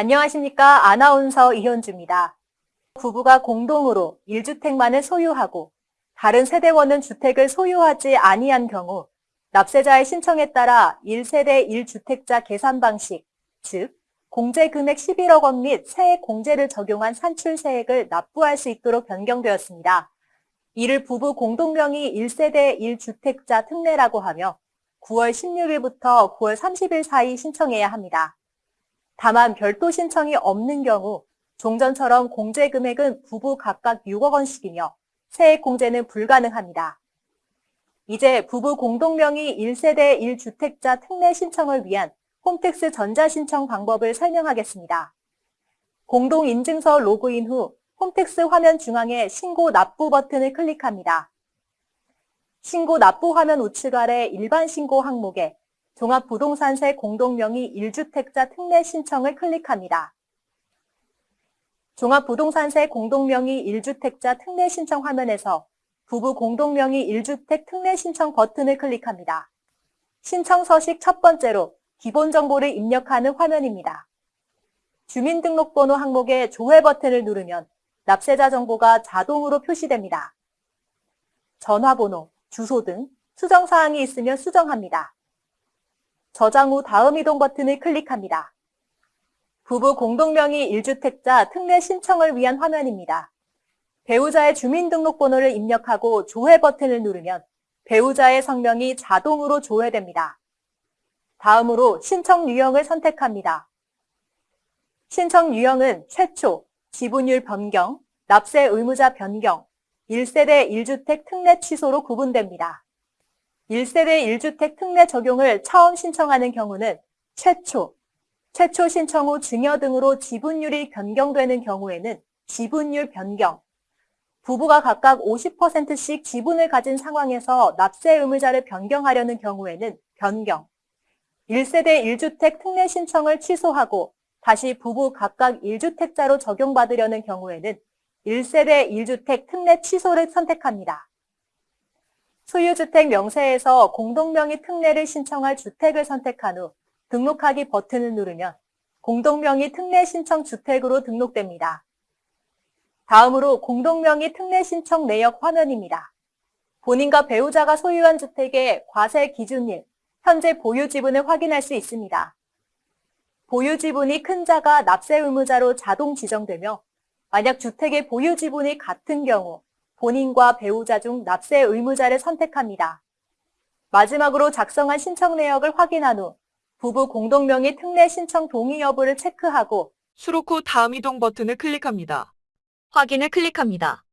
안녕하십니까. 아나운서 이현주입니다. 부부가 공동으로 1주택만을 소유하고 다른 세대원은 주택을 소유하지 아니한 경우 납세자의 신청에 따라 1세대 1주택자 계산 방식, 즉 공제 금액 11억 원 및 세액 공제를 적용한 산출세액을 납부할 수 있도록 변경되었습니다. 이를 부부 공동명의 1세대 1주택자 특례라고 하며 9월 16일부터 9월 30일 사이 신청해야 합니다. 다만 별도 신청이 없는 경우 종전처럼 공제 금액은 부부 각각 6억 원씩이며 세액 공제는 불가능합니다. 이제 부부 공동명의 1세대 1주택자 특례 신청을 위한 홈택스 전자신청 방법을 설명하겠습니다. 공동인증서 로그인 후 홈택스 화면 중앙에 신고 납부 버튼을 클릭합니다. 신고 납부 화면 우측 아래 일반 신고 항목에 종합부동산세 공동명의 1주택자 특례 신청을 클릭합니다. 종합부동산세 공동명의 1주택자 특례 신청 화면에서 부부 공동명의 1주택 특례 신청 버튼을 클릭합니다. 신청 서식 첫 번째로 기본 정보를 입력하는 화면입니다. 주민등록번호 항목에 조회 버튼을 누르면 납세자 정보가 자동으로 표시됩니다. 전화번호, 주소 등 수정사항이 있으면 수정합니다. 저장 후 다음 이동 버튼을 클릭합니다. 부부 공동명의 1주택자 특례 신청을 위한 화면입니다. 배우자의 주민등록번호를 입력하고 조회 버튼을 누르면 배우자의 성명이 자동으로 조회됩니다. 다음으로 신청 유형을 선택합니다. 신청 유형은 최초, 지분율 변경, 납세 의무자 변경, 1세대 1주택 특례 취소로 구분됩니다. 1세대 1주택 특례 적용을 처음 신청하는 경우는 최초, 최초 신청 후 증여 등으로 지분율이 변경되는 경우에는 지분율 변경, 부부가 각각 50%씩 지분을 가진 상황에서 납세 의무자를 변경하려는 경우에는 변경, 1세대 1주택 특례 신청을 취소하고 다시 부부 각각 1주택자로 적용받으려는 경우에는 1세대 1주택 특례 취소를 선택합니다. 소유주택 명세에서 공동명의 특례를 신청할 주택을 선택한 후 등록하기 버튼을 누르면 공동명의 특례 신청 주택으로 등록됩니다. 다음으로 공동명의 특례 신청 내역 화면입니다. 본인과 배우자가 소유한 주택의 과세 기준일, 현재 보유 지분을 확인할 수 있습니다. 보유 지분이 큰 자가 납세 의무자로 자동 지정되며 만약 주택의 보유 지분이 같은 경우 본인과 배우자 중 납세 의무자를 선택합니다. 마지막으로 작성한 신청 내역을 확인한 후 부부 공동명의 특례 신청 동의 여부를 체크하고 수록 후 다음 이동 버튼을 클릭합니다. 확인을 클릭합니다.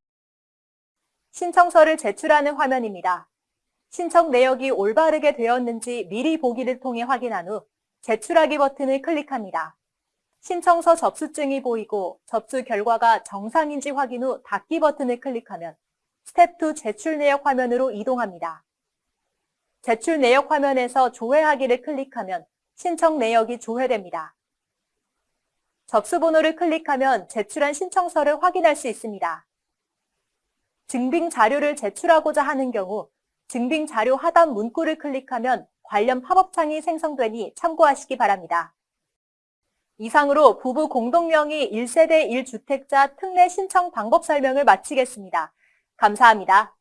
신청서를 제출하는 화면입니다. 신청 내역이 올바르게 되었는지 미리 보기를 통해 확인한 후 제출하기 버튼을 클릭합니다. 신청서 접수증이 보이고 접수 결과가 정상인지 확인 후 닫기 버튼을 클릭하면 스텝 2 제출 내역 화면으로 이동합니다. 제출 내역 화면에서 조회하기를 클릭하면 신청 내역이 조회됩니다. 접수 번호를 클릭하면 제출한 신청서를 확인할 수 있습니다. 증빙 자료를 제출하고자 하는 경우 증빙 자료 하단 문구를 클릭하면 관련 팝업창이 생성되니 참고하시기 바랍니다. 이상으로 부부 공동명의 1세대 1주택자 특례 신청 방법 설명을 마치겠습니다. 감사합니다.